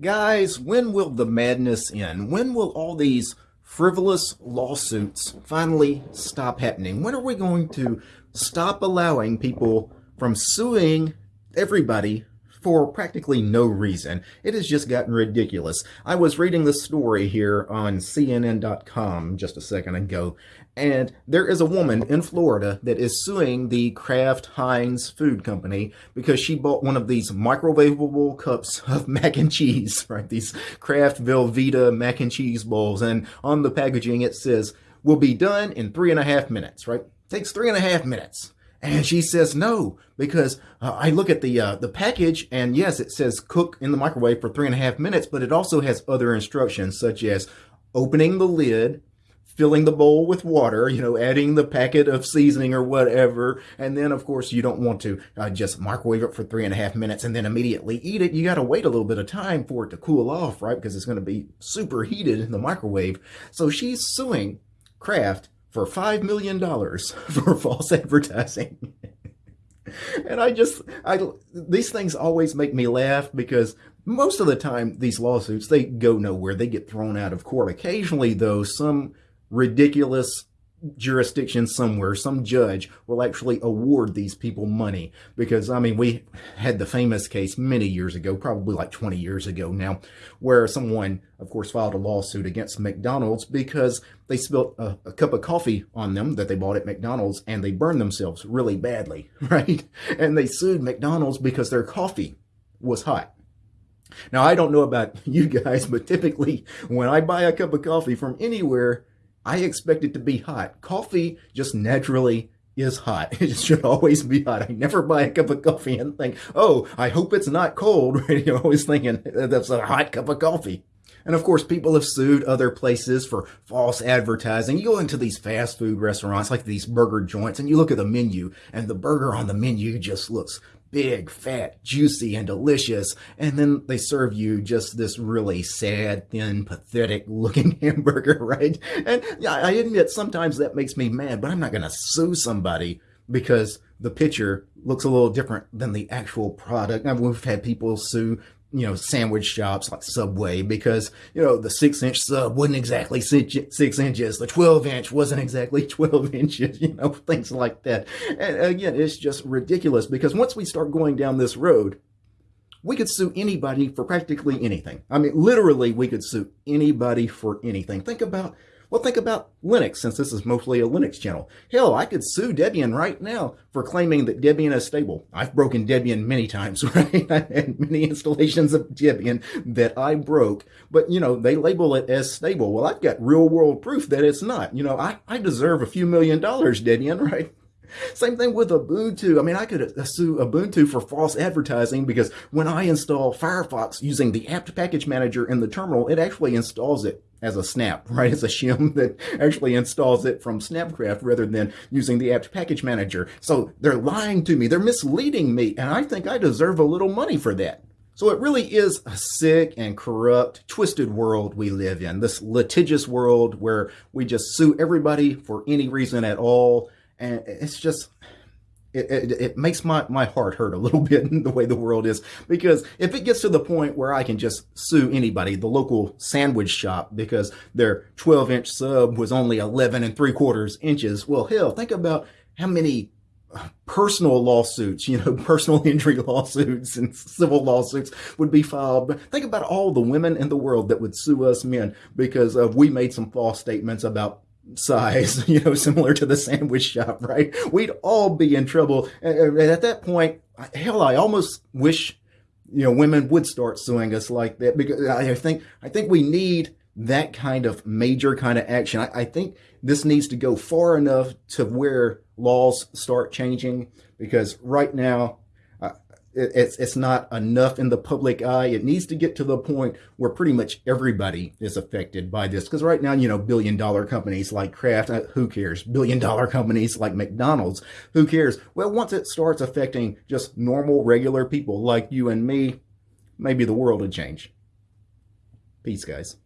Guys, when will the madness end? When will all these frivolous lawsuits finally stop happening? When are we going to stop allowing people from suing everybody for practically no reason. It has just gotten ridiculous. I was reading the story here on CNN.com just a second ago, and there is a woman in Florida that is suing the Kraft Heinz food company because she bought one of these microwavable cups of mac and cheese, right? These Kraft Velveeta mac and cheese bowls. And on the packaging, it says, will be done in three and a half minutes, right? Takes three and a half minutes. And she says no because uh, I look at the uh, the package and yes, it says cook in the microwave for three and a half minutes, but it also has other instructions such as opening the lid, filling the bowl with water, you know, adding the packet of seasoning or whatever. And then, of course, you don't want to uh, just microwave it for three and a half minutes and then immediately eat it. You got to wait a little bit of time for it to cool off, right? Because it's going to be super heated in the microwave. So she's suing Kraft for $5 million for false advertising. and I just, I, these things always make me laugh because most of the time these lawsuits, they go nowhere. They get thrown out of court. Occasionally though, some ridiculous jurisdiction somewhere, some judge will actually award these people money. Because, I mean, we had the famous case many years ago, probably like 20 years ago now, where someone, of course, filed a lawsuit against McDonald's because they spilled a, a cup of coffee on them that they bought at McDonald's and they burned themselves really badly, right? And they sued McDonald's because their coffee was hot. Now, I don't know about you guys, but typically when I buy a cup of coffee from anywhere, I expect it to be hot. Coffee just naturally is hot. It should always be hot. I never buy a cup of coffee and think, oh, I hope it's not cold. You're always thinking that's a hot cup of coffee. And of course, people have sued other places for false advertising. You go into these fast food restaurants like these burger joints and you look at the menu and the burger on the menu just looks big, fat, juicy, and delicious. And then they serve you just this really sad, thin, pathetic looking hamburger, right? And yeah, I admit sometimes that makes me mad, but I'm not going to sue somebody because the picture looks a little different than the actual product. I mean, we've had people sue you know, sandwich shops like Subway because, you know, the six inch sub wasn't exactly six, six inches. The 12 inch wasn't exactly 12 inches, you know, things like that. And again, it's just ridiculous because once we start going down this road, we could sue anybody for practically anything. I mean, literally, we could sue anybody for anything. Think about well, think about Linux, since this is mostly a Linux channel. Hell, I could sue Debian right now for claiming that Debian is stable. I've broken Debian many times, right? I had many installations of Debian that I broke, but you know, they label it as stable. Well, I've got real world proof that it's not. You know, I, I deserve a few million dollars, Debian, right? Same thing with Ubuntu. I mean, I could uh, sue Ubuntu for false advertising because when I install Firefox using the apt package manager in the terminal, it actually installs it as a snap, right? As a shim that actually installs it from Snapcraft rather than using the apt package manager. So they're lying to me. They're misleading me. And I think I deserve a little money for that. So it really is a sick and corrupt, twisted world we live in. This litigious world where we just sue everybody for any reason at all and it's just it, it, it, makes my, my heart hurt a little bit the way the world is because if it gets to the point where I can just sue anybody, the local sandwich shop, because their 12 inch sub was only 11 and three quarters inches, well, hell, think about how many uh, personal lawsuits, you know, personal injury lawsuits and civil lawsuits would be filed. But think about all the women in the world that would sue us men because of we made some false statements about size, you know, similar to the sandwich shop, right? We'd all be in trouble. And at that point, hell, I almost wish, you know, women would start suing us like that because I think, I think we need that kind of major kind of action. I, I think this needs to go far enough to where laws start changing because right now, it's it's not enough in the public eye. It needs to get to the point where pretty much everybody is affected by this. Because right now, you know, billion dollar companies like Kraft, uh, who cares? Billion dollar companies like McDonald's, who cares? Well, once it starts affecting just normal, regular people like you and me, maybe the world would change. Peace, guys.